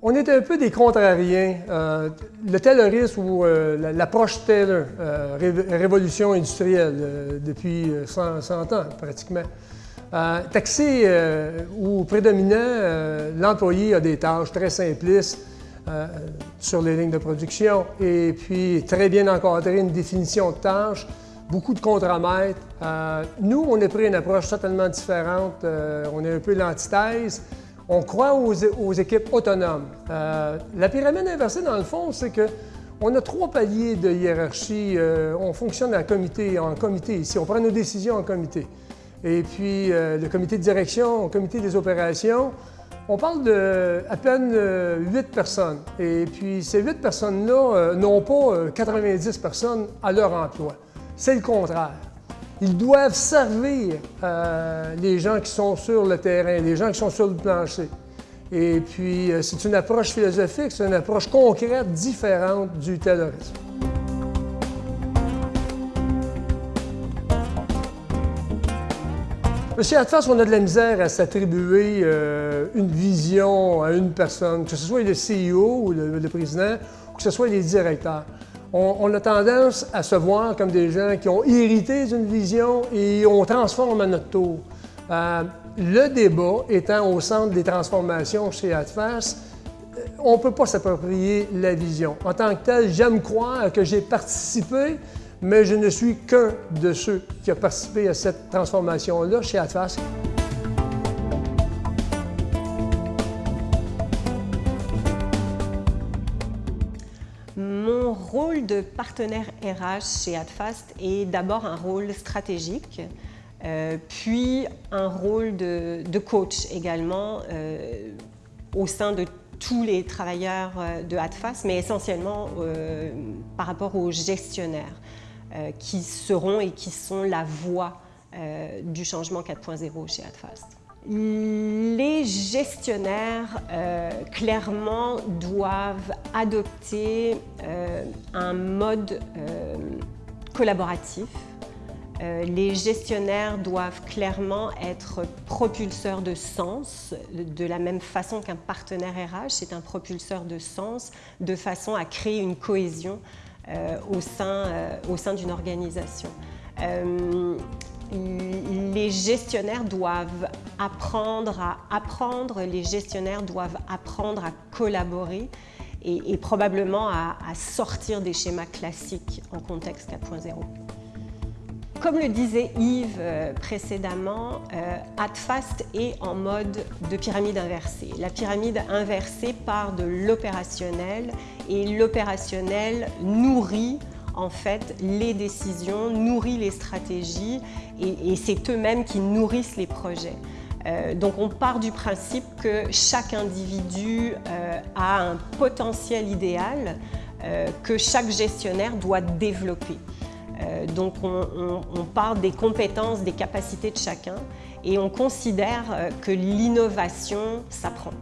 On est un peu des contrariens. Euh, le Taylorisme ou euh, l'approche Taylor, euh, révolution industrielle depuis 100, ans pratiquement. taxé ou prédominant, l'employé a des tâches très simplistes sur les lignes de production et puis très bien encadré, une définition de tâches, beaucoup de contramètres. nous, on a pris une approche totalement différente. on est un peu l'antithèse. On croit aux, équipes autonomes. Euh, la pyramide inversée, dans le fond, c'est que on a trois paliers de hiérarchie. Euh, on fonctionne en comité, en comité ici. On prend nos décisions en comité. Et puis, euh, le comité de direction, le comité des opérations, on parle de à peine huit personnes. Et puis, ces huit personnes-là n'ont pas 90 personnes à leur emploi. C'est le contraire. Ils doivent servir euh, les gens qui sont sur le terrain, les gens qui sont sur le plancher. Et puis, euh, c'est une approche philosophique, c'est une approche concrète, différente du terrorisme. Chez Atfas, on a de la misère à s'attribuer euh, une vision à une personne, que ce soit le CEO ou le, le président, ou que ce soit les directeurs on, a tendance à se voir comme des gens qui ont hérité d'une vision et on transforme à notre tour. Euh, le débat étant au centre des transformations chez ADFAS, euh, on ne peut pas s'approprier la vision. En tant que tel, j'aime croire que j'ai participé, mais je ne suis qu'un de ceux qui a participé à cette transformation-là chez ADFAS. Mon rôle de partenaire RH chez Adfast est d'abord un rôle stratégique, euh, puis un rôle de, coach également euh, au sein de tous les travailleurs euh, de Adfast, mais essentiellement par rapport aux gestionnaires qui seront et qui sont la voix du changement 4.0 chez Adfast. Les gestionnaires, euh, clairement, doivent adopter euh, un mode euh, collaboratif. les gestionnaires doivent clairement être propulseurs de sens, de la même façon qu'un partenaire RH c'est un propulseur de sens, de façon à créer une cohésion au sein, au sein d'une organisation les gestionnaires doivent apprendre à apprendre, les gestionnaires doivent apprendre à collaborer et, probablement à, sortir des schémas classiques en contexte 4.0. Comme le disait Yves euh, précédemment, euh, AdFast est en mode de pyramide inversée. La pyramide inversée part de l'opérationnel et l'opérationnel nourrit en fait les décisions, nourrit les stratégies et, c'est eux-mêmes qui nourrissent les projets. Euh, donc on part du principe que chaque individu euh, a un potentiel idéal euh, que chaque gestionnaire doit développer. donc on, on, part des compétences, des capacités de chacun et on considère que l'innovation s'apprend.